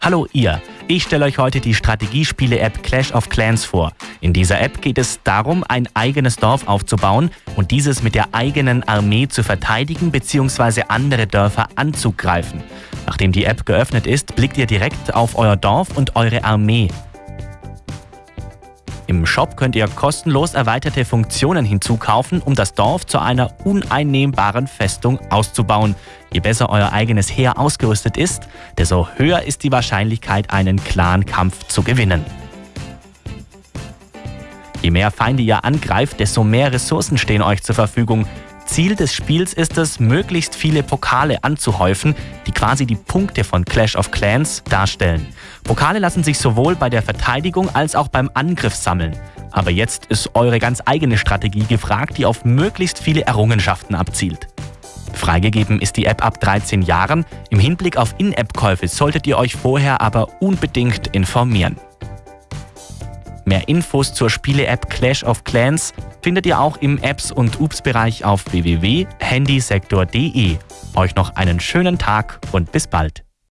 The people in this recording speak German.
Hallo ihr, ich stelle euch heute die Strategiespiele-App Clash of Clans vor. In dieser App geht es darum, ein eigenes Dorf aufzubauen und dieses mit der eigenen Armee zu verteidigen bzw. andere Dörfer anzugreifen. Nachdem die App geöffnet ist, blickt ihr direkt auf euer Dorf und eure Armee. Im Shop könnt ihr kostenlos erweiterte Funktionen hinzukaufen, um das Dorf zu einer uneinnehmbaren Festung auszubauen. Je besser euer eigenes Heer ausgerüstet ist, desto höher ist die Wahrscheinlichkeit, einen Clan-Kampf zu gewinnen. Je mehr Feinde ihr angreift, desto mehr Ressourcen stehen euch zur Verfügung. Ziel des Spiels ist es, möglichst viele Pokale anzuhäufen, die quasi die Punkte von Clash of Clans darstellen. Pokale lassen sich sowohl bei der Verteidigung als auch beim Angriff sammeln. Aber jetzt ist eure ganz eigene Strategie gefragt, die auf möglichst viele Errungenschaften abzielt. Freigegeben ist die App ab 13 Jahren. Im Hinblick auf In-App-Käufe solltet ihr euch vorher aber unbedingt informieren. Mehr Infos zur Spiele-App Clash of Clans findet ihr auch im Apps- und Ups-Bereich auf www.handysektor.de. Euch noch einen schönen Tag und bis bald.